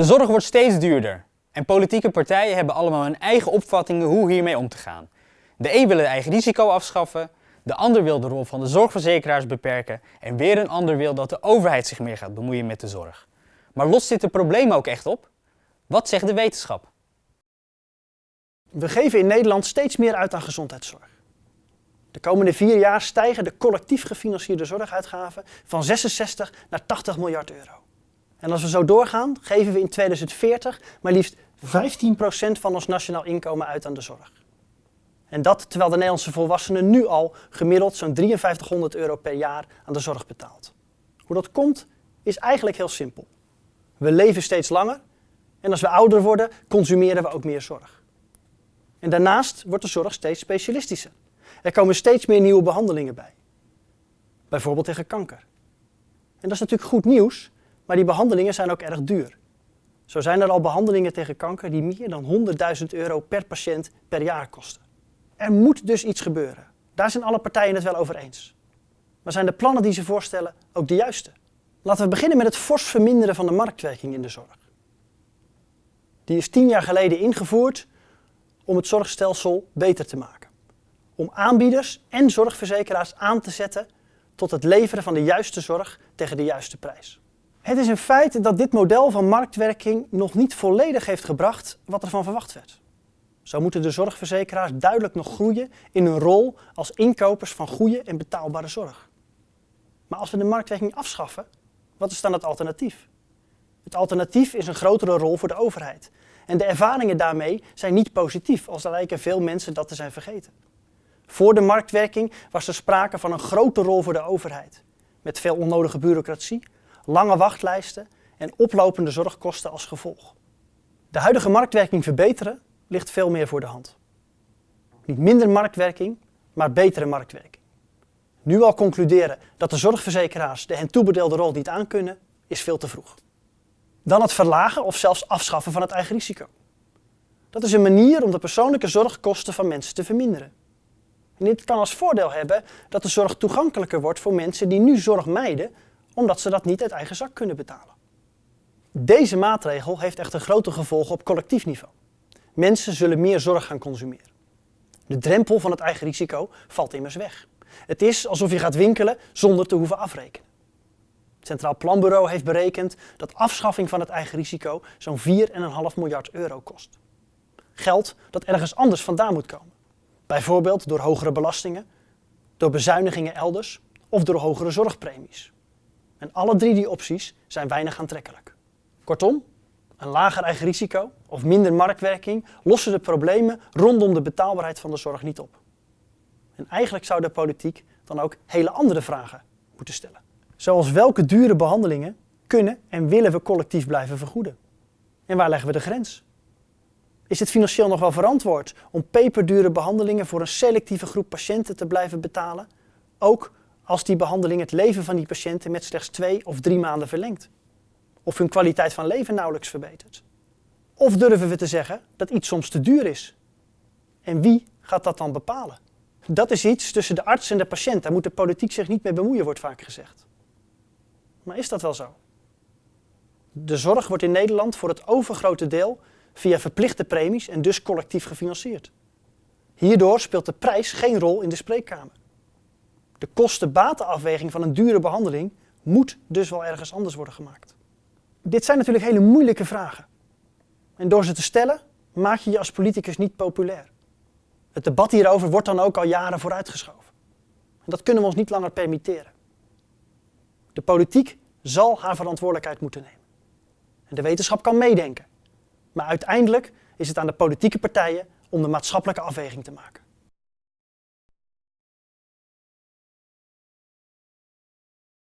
De zorg wordt steeds duurder en politieke partijen hebben allemaal hun eigen opvattingen hoe hiermee om te gaan. De een wil het eigen risico afschaffen, de ander wil de rol van de zorgverzekeraars beperken en weer een ander wil dat de overheid zich meer gaat bemoeien met de zorg. Maar lost dit de probleem ook echt op? Wat zegt de wetenschap? We geven in Nederland steeds meer uit aan gezondheidszorg. De komende vier jaar stijgen de collectief gefinancierde zorguitgaven van 66 naar 80 miljard euro. En als we zo doorgaan, geven we in 2040 maar liefst 15% van ons nationaal inkomen uit aan de zorg. En dat terwijl de Nederlandse volwassenen nu al gemiddeld zo'n 5300 euro per jaar aan de zorg betaalt. Hoe dat komt, is eigenlijk heel simpel. We leven steeds langer en als we ouder worden, consumeren we ook meer zorg. En daarnaast wordt de zorg steeds specialistischer. Er komen steeds meer nieuwe behandelingen bij. Bijvoorbeeld tegen kanker. En dat is natuurlijk goed nieuws, maar die behandelingen zijn ook erg duur. Zo zijn er al behandelingen tegen kanker die meer dan 100.000 euro per patiënt per jaar kosten. Er moet dus iets gebeuren. Daar zijn alle partijen het wel over eens. Maar zijn de plannen die ze voorstellen ook de juiste? Laten we beginnen met het fors verminderen van de marktwerking in de zorg. Die is tien jaar geleden ingevoerd om het zorgstelsel beter te maken. Om aanbieders en zorgverzekeraars aan te zetten tot het leveren van de juiste zorg tegen de juiste prijs. Het is een feit dat dit model van marktwerking nog niet volledig heeft gebracht wat er van verwacht werd. Zo moeten de zorgverzekeraars duidelijk nog groeien in hun rol als inkopers van goede en betaalbare zorg. Maar als we de marktwerking afschaffen, wat is dan het alternatief? Het alternatief is een grotere rol voor de overheid. En de ervaringen daarmee zijn niet positief, als lijken veel mensen dat te zijn vergeten. Voor de marktwerking was er sprake van een grote rol voor de overheid, met veel onnodige bureaucratie, lange wachtlijsten en oplopende zorgkosten als gevolg. De huidige marktwerking verbeteren ligt veel meer voor de hand. Niet minder marktwerking, maar betere marktwerking. Nu al concluderen dat de zorgverzekeraars de hen toebedeelde rol niet aankunnen, is veel te vroeg. Dan het verlagen of zelfs afschaffen van het eigen risico. Dat is een manier om de persoonlijke zorgkosten van mensen te verminderen. En dit kan als voordeel hebben dat de zorg toegankelijker wordt voor mensen die nu zorg mijden, omdat ze dat niet uit eigen zak kunnen betalen. Deze maatregel heeft echter grote gevolgen op collectief niveau. Mensen zullen meer zorg gaan consumeren. De drempel van het eigen risico valt immers weg. Het is alsof je gaat winkelen zonder te hoeven afrekenen. Het Centraal Planbureau heeft berekend dat afschaffing van het eigen risico zo'n 4,5 miljard euro kost. Geld dat ergens anders vandaan moet komen. Bijvoorbeeld door hogere belastingen, door bezuinigingen elders of door hogere zorgpremies. En alle drie die opties zijn weinig aantrekkelijk. Kortom, een lager eigen risico of minder marktwerking lossen de problemen rondom de betaalbaarheid van de zorg niet op. En eigenlijk zou de politiek dan ook hele andere vragen moeten stellen. Zoals welke dure behandelingen kunnen en willen we collectief blijven vergoeden? En waar leggen we de grens? Is het financieel nog wel verantwoord om peperdure behandelingen voor een selectieve groep patiënten te blijven betalen, ook als die behandeling het leven van die patiënten met slechts twee of drie maanden verlengt? Of hun kwaliteit van leven nauwelijks verbetert? Of durven we te zeggen dat iets soms te duur is? En wie gaat dat dan bepalen? Dat is iets tussen de arts en de patiënt. Daar moet de politiek zich niet mee bemoeien, wordt vaak gezegd. Maar is dat wel zo? De zorg wordt in Nederland voor het overgrote deel via verplichte premies en dus collectief gefinancierd. Hierdoor speelt de prijs geen rol in de spreekkamer. De kosten-batenafweging van een dure behandeling moet dus wel ergens anders worden gemaakt. Dit zijn natuurlijk hele moeilijke vragen. En door ze te stellen, maak je je als politicus niet populair. Het debat hierover wordt dan ook al jaren vooruitgeschoven. En dat kunnen we ons niet langer permitteren. De politiek zal haar verantwoordelijkheid moeten nemen. En de wetenschap kan meedenken. Maar uiteindelijk is het aan de politieke partijen om de maatschappelijke afweging te maken.